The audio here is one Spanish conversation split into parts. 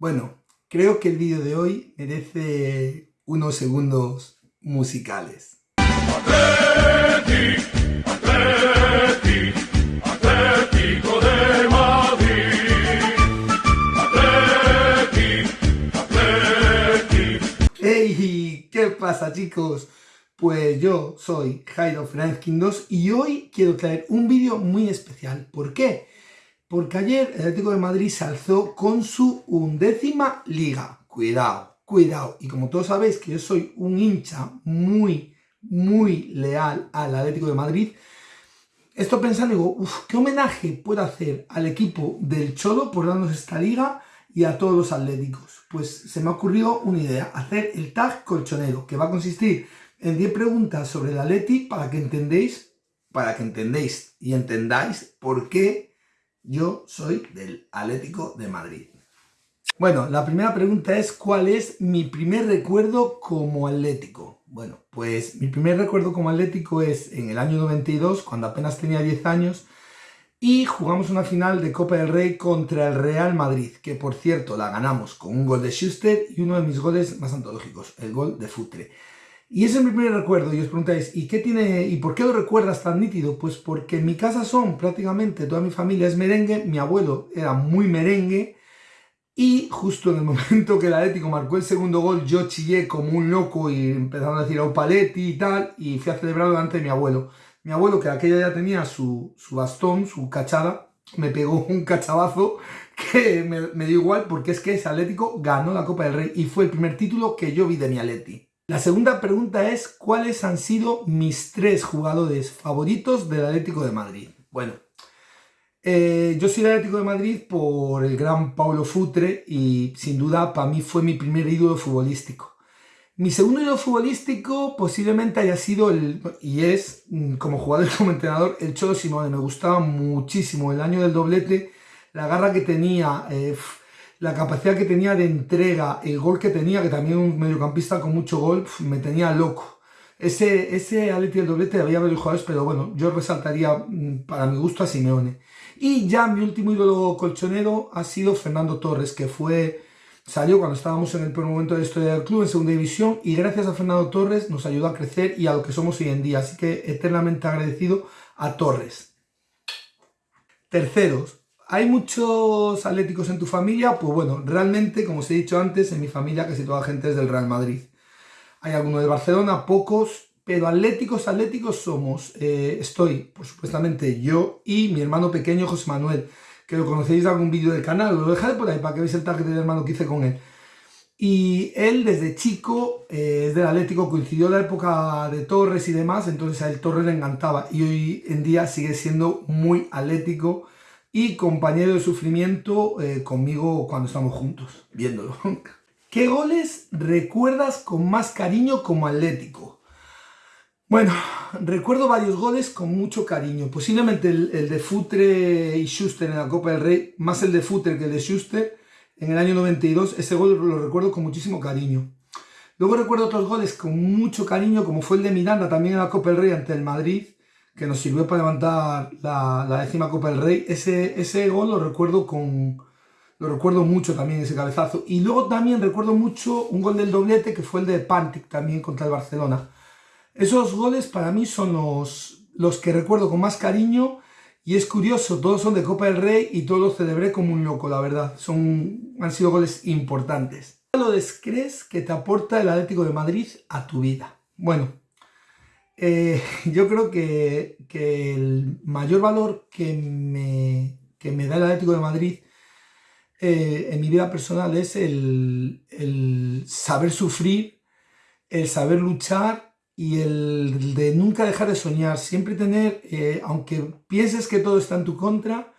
Bueno, creo que el vídeo de hoy merece unos segundos musicales. Atleti, Atleti, Atlético de Madrid. Atleti. ¡Hey! ¿Qué pasa chicos? Pues yo soy Jairo Fernández 2 y hoy quiero traer un vídeo muy especial. ¿Por qué? Porque ayer el Atlético de Madrid se alzó con su undécima liga. Cuidado, cuidado. Y como todos sabéis que yo soy un hincha muy, muy leal al Atlético de Madrid, estoy pensando, digo, uff, ¿qué homenaje puedo hacer al equipo del Cholo por darnos esta liga y a todos los atléticos? Pues se me ha ocurrido una idea, hacer el tag colchonero, que va a consistir en 10 preguntas sobre el Atleti para que entendéis, para que entendéis y entendáis por qué yo soy del Atlético de Madrid. Bueno, la primera pregunta es ¿cuál es mi primer recuerdo como atlético? Bueno, pues mi primer recuerdo como atlético es en el año 92, cuando apenas tenía 10 años, y jugamos una final de Copa del Rey contra el Real Madrid, que por cierto la ganamos con un gol de Schuster y uno de mis goles más antológicos, el gol de Futre. Y ese es mi primer recuerdo, y os preguntáis, ¿y qué tiene y por qué lo recuerdas tan nítido? Pues porque en mi casa son prácticamente toda mi familia es merengue, mi abuelo era muy merengue, y justo en el momento que el Atlético marcó el segundo gol, yo chillé como un loco y empezaron a decir Paletti y tal, y fui a celebrarlo delante de mi abuelo. Mi abuelo, que aquella ya tenía su, bastón, su cachada, me pegó un cachabazo que me, me dio igual porque es que ese Atlético ganó la Copa del Rey y fue el primer título que yo vi de mi Atleti. La segunda pregunta es, ¿cuáles han sido mis tres jugadores favoritos del Atlético de Madrid? Bueno, eh, yo soy del Atlético de Madrid por el gran Paulo Futre y sin duda para mí fue mi primer ídolo futbolístico. Mi segundo ídolo futbolístico posiblemente haya sido el, y es mm, como jugador y como entrenador, el Cholo Simone. Me gustaba muchísimo el año del doblete, la garra que tenía, eh, la capacidad que tenía de entrega, el gol que tenía, que también un mediocampista con mucho gol, me tenía loco. Ese, ese del doblete había varios jugadores, pero bueno, yo resaltaría mm, para mi gusto a Simeone. Y ya mi último ídolo colchonero ha sido Fernando Torres, que fue salió cuando estábamos en el primer momento de la historia del club, en segunda división, y gracias a Fernando Torres nos ayudó a crecer y a lo que somos hoy en día. Así que eternamente agradecido a Torres. Terceros, ¿Hay muchos atléticos en tu familia? Pues bueno, realmente, como os he dicho antes, en mi familia casi toda la gente es del Real Madrid. Hay algunos de Barcelona, pocos, pero atléticos, atléticos somos. Eh, estoy, por supuestamente, yo y mi hermano pequeño José Manuel, que lo conocéis de algún vídeo del canal, lo dejaré por ahí para que veáis el target del hermano que hice con él. Y él desde chico eh, es del Atlético, coincidió la época de Torres y demás, entonces a él Torres le encantaba y hoy en día sigue siendo muy atlético y compañero de sufrimiento eh, conmigo cuando estamos juntos, viéndolo. ¿Qué goles recuerdas con más cariño como atlético? Bueno, recuerdo varios goles con mucho cariño. Posiblemente el, de Futre y Schuster en la Copa del Rey, más el de Futre que el de Schuster en el año 92. Ese gol lo recuerdo con muchísimo cariño. Luego recuerdo otros goles con mucho cariño, como fue el de Miranda también en la Copa del Rey ante el Madrid, que nos sirvió para levantar la, décima Copa del Rey. Ese, ese gol lo recuerdo con... Lo recuerdo mucho también, ese cabezazo. Y luego también recuerdo mucho un gol del doblete, que fue el de Pantic también contra el Barcelona. Esos goles para mí son los, los que recuerdo con más cariño. Y es curioso, todos son de Copa del Rey y todos los celebré como un loco, la verdad. Son, han sido goles importantes. ¿Qué lo crees que te aporta el Atlético de Madrid a tu vida? Bueno, eh, yo creo que, el mayor valor que me, me da el Atlético de Madrid eh, en mi vida personal es el, saber sufrir, el saber luchar y el de nunca dejar de soñar. Siempre tener, eh, aunque pienses que todo está en tu contra,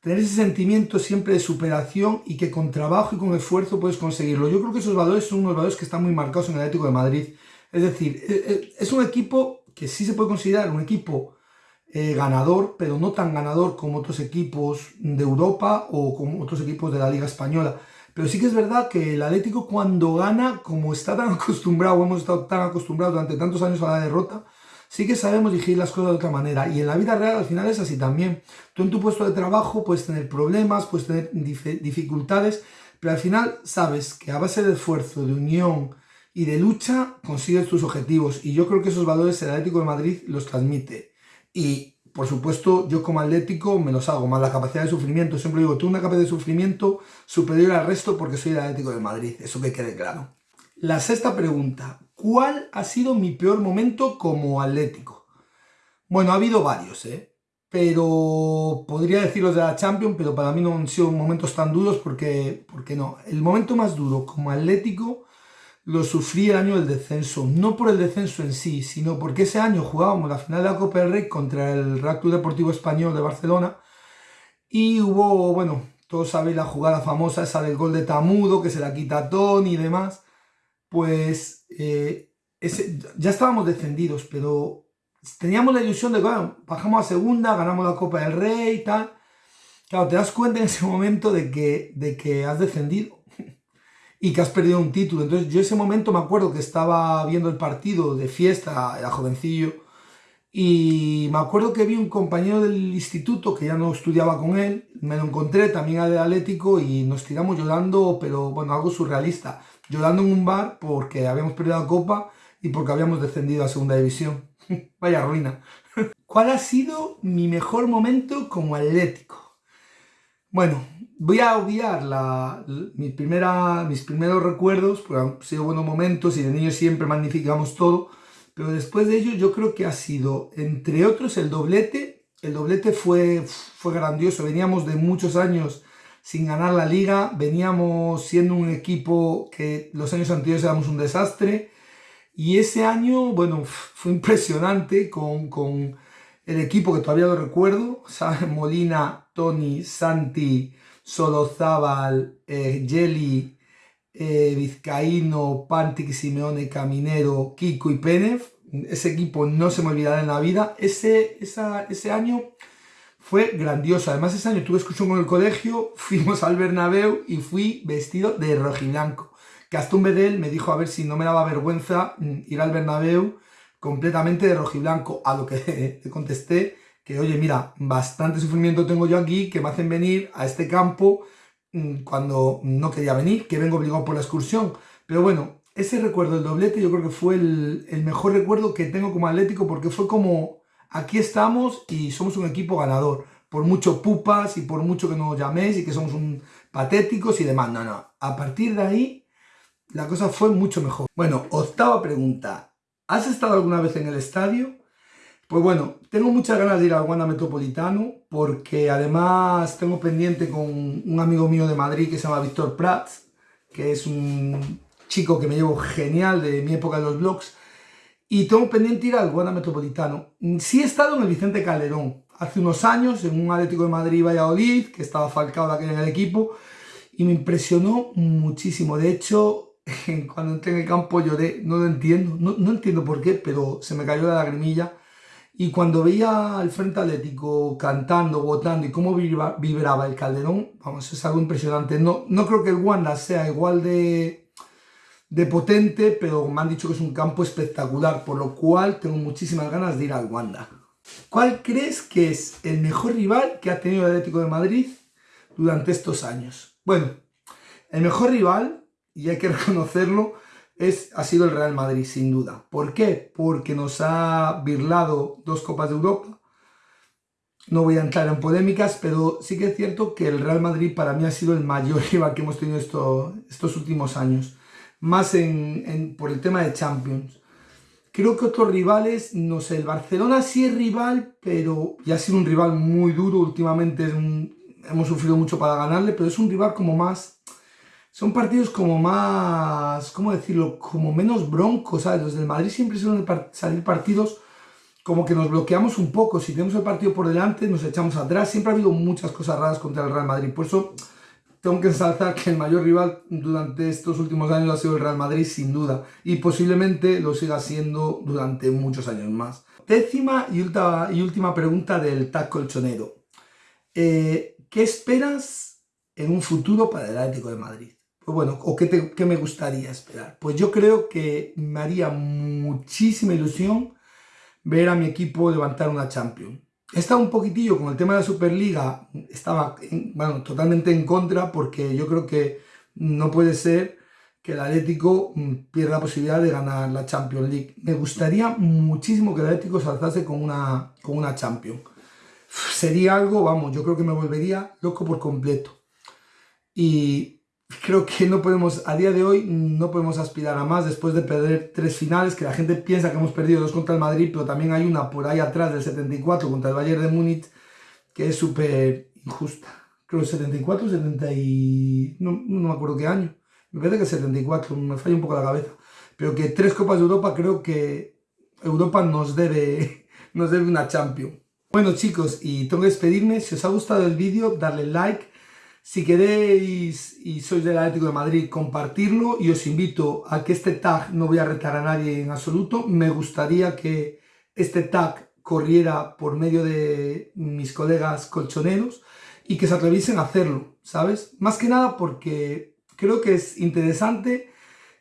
tener ese sentimiento siempre de superación y que con trabajo y con esfuerzo puedes conseguirlo. Yo creo que esos valores son unos valores que están muy marcados en el Atlético de Madrid. Es decir, es un equipo que sí se puede considerar un equipo eh, ganador, pero no tan ganador como otros equipos de Europa o como otros equipos de la Liga Española. Pero sí que es verdad que el Atlético cuando gana, como está tan acostumbrado, hemos estado tan acostumbrados durante tantos años a la derrota, sí que sabemos dirigir las cosas de otra manera. Y en la vida real al final es así también. Tú en tu puesto de trabajo puedes tener problemas, puedes tener dificultades, pero al final sabes que a base de esfuerzo, de unión y de lucha consigues tus objetivos. Y yo creo que esos valores el Atlético de Madrid los transmite. Y por supuesto, yo como Atlético me los hago, más la capacidad de sufrimiento. Siempre digo, tú una capacidad de sufrimiento superior al resto porque soy el Atlético de Madrid. Eso que quede claro. La sexta pregunta. ¿Cuál ha sido mi peor momento como Atlético? Bueno, ha habido varios, ¿eh? pero podría decir los de la Champions, pero para mí no han sido momentos tan duros porque, porque no. El momento más duro como Atlético lo sufrí el año del descenso, no por el descenso en sí, sino porque ese año jugábamos la final de la Copa del Rey contra el Real Deportivo Español de Barcelona y hubo, bueno, todos sabéis la jugada famosa esa del gol de Tamudo, que se la quita Tony y demás, pues eh, ese, ya estábamos descendidos, pero teníamos la ilusión de que bajamos a segunda, ganamos la Copa del Rey y tal. Claro, te das cuenta en ese momento de que, de que has descendido y que has perdido un título. Entonces yo ese momento me acuerdo que estaba viendo el partido de fiesta, era jovencillo, y me acuerdo que vi un compañero del instituto que ya no estudiaba con él, me lo encontré también al Atlético y nos tiramos llorando, pero bueno, algo surrealista, llorando en un bar porque habíamos perdido la copa y porque habíamos descendido a segunda división. Vaya ruina. ¿Cuál ha sido mi mejor momento como atlético? Bueno, voy a obviar la, primera, mis primeros recuerdos, porque han sido buenos momentos y de niños siempre magnificamos todo, pero después de ello yo creo que ha sido, entre otros, el doblete. El doblete fue, fue grandioso, veníamos de muchos años sin ganar la liga, veníamos siendo un equipo que los años anteriores éramos un desastre, y ese año, bueno, fue impresionante con, con el equipo que todavía lo recuerdo, ¿sabes? Molina, Tony, Santi, Solozábal, eh, Jelly, eh, Vizcaíno, Pantic, Simeone, Caminero, Kiko y Penev. Ese equipo no se me olvidará en la vida. Ese, ese año fue grandioso. Además, ese año tuve excursión con el colegio, fuimos al Bernabéu y fui vestido de rojiblanco un Bedel me dijo a ver si no me daba vergüenza mm, ir al Bernabéu completamente de rojiblanco, a lo que contesté que, oye, mira, bastante sufrimiento tengo yo aquí, que me hacen venir a este campo mm, cuando no quería venir, que vengo obligado por la excursión. Pero bueno, ese recuerdo del doblete yo creo que fue el, mejor recuerdo que tengo como atlético porque fue como, aquí estamos y somos un equipo ganador. Por mucho pupas y por mucho que nos llaméis y que somos un patéticos y demás. No, no. A partir de ahí la cosa fue mucho mejor. Bueno, octava pregunta. ¿Has estado alguna vez en el estadio? Pues bueno, tengo muchas ganas de ir al Wanda Metropolitano porque además tengo pendiente con un amigo mío de Madrid que se llama Víctor Prats, que es un chico que me llevo genial de mi época de los blogs, y tengo pendiente ir al Wanda Metropolitano. Sí he estado en el Vicente Calderón hace unos años, en un Atlético de Madrid y Valladolid, que estaba falcado de aquel en el equipo, y me impresionó muchísimo. De hecho, cuando entré en el campo lloré, no lo entiendo, no, entiendo por qué, pero se me cayó la lagrimilla. Y cuando veía al Frente Atlético cantando, votando y cómo vibraba el Calderón, vamos, es algo impresionante. No, no creo que el Wanda sea igual de, de potente, pero me han dicho que es un campo espectacular, por lo cual tengo muchísimas ganas de ir al Wanda. ¿Cuál crees que es el mejor rival que ha tenido el Atlético de Madrid durante estos años? Bueno, el mejor rival y hay que reconocerlo, es, ha sido el Real Madrid, sin duda. ¿Por qué? Porque nos ha birlado dos Copas de Europa. No voy a entrar en polémicas, pero sí que es cierto que el Real Madrid para mí ha sido el mayor rival que hemos tenido estos últimos años. Más en, por el tema de Champions. Creo que otros rivales, no sé, el Barcelona sí es rival, pero ya ha sido un rival muy duro. Últimamente hemos sufrido mucho para ganarle, pero es un rival como más son partidos como más, ¿cómo decirlo? Como menos broncos, ¿sabes? Los del Madrid siempre suelen salir partidos como que nos bloqueamos un poco. Si tenemos el partido por delante, nos echamos atrás. Siempre ha habido muchas cosas raras contra el Real Madrid. Por eso tengo que ensalzar que el mayor rival durante estos últimos años ha sido el Real Madrid, sin duda. Y posiblemente lo siga siendo durante muchos años más. Décima y última, y última pregunta del TAC colchonero. Eh, ¿Qué esperas en un futuro para el Atlético de Madrid? Pues bueno, o qué, me gustaría esperar. Pues yo creo que me haría muchísima ilusión ver a mi equipo levantar una Champions. He estado un poquitillo con el tema de la Superliga, estaba bueno, totalmente en contra porque yo creo que no puede ser que el Atlético mm, pierda la posibilidad de ganar la Champions League. Me gustaría muchísimo que el Atlético se alzase con una, con una Champions. Sería algo, vamos, yo creo que me volvería loco por completo. Y creo que no podemos, a día de hoy, no podemos aspirar a más después de perder tres finales, que la gente piensa que hemos perdido dos contra el Madrid, pero también hay una por ahí atrás del 74 contra el Bayern de Múnich, que es súper injusta. Creo que 74, 70 y... No, no me acuerdo qué año. Me parece que 74, me falla un poco la cabeza. Pero que tres Copas de Europa creo que Europa nos debe, nos debe una Champions. Bueno chicos, y tengo que despedirme. Si os ha gustado el vídeo, darle like. Si queréis y sois del Atlético de Madrid, compartirlo. Y os invito a que este tag, no voy a retar a nadie en absoluto, me gustaría que este tag corriera por medio de mis colegas colchoneros y que se atreviesen a hacerlo, ¿sabes? Más que nada porque creo que es interesante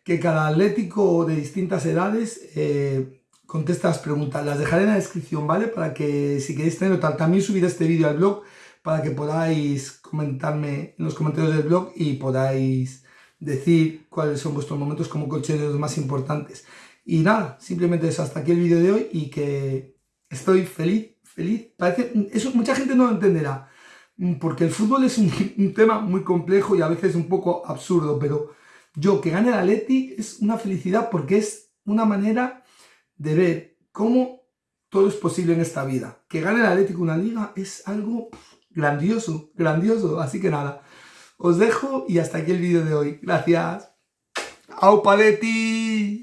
que cada atlético de distintas edades eh, conteste las preguntas. Las dejaré en la descripción, ¿vale? Para que si queréis tenerlo también subiré este vídeo al blog para que podáis comentarme en los comentarios del blog y podáis decir cuáles son vuestros momentos como los más importantes. Y nada, simplemente es hasta aquí el vídeo de hoy y que estoy feliz, feliz. Parece, eso mucha gente no lo entenderá, porque el fútbol es un, tema muy complejo y a veces un poco absurdo, pero yo que gane el Atleti es una felicidad porque es una manera de ver cómo todo es posible en esta vida. Que gane el Atlético una liga es algo grandioso, grandioso. Así que nada, os dejo y hasta aquí el vídeo de hoy. Gracias. ¡Au Paletti!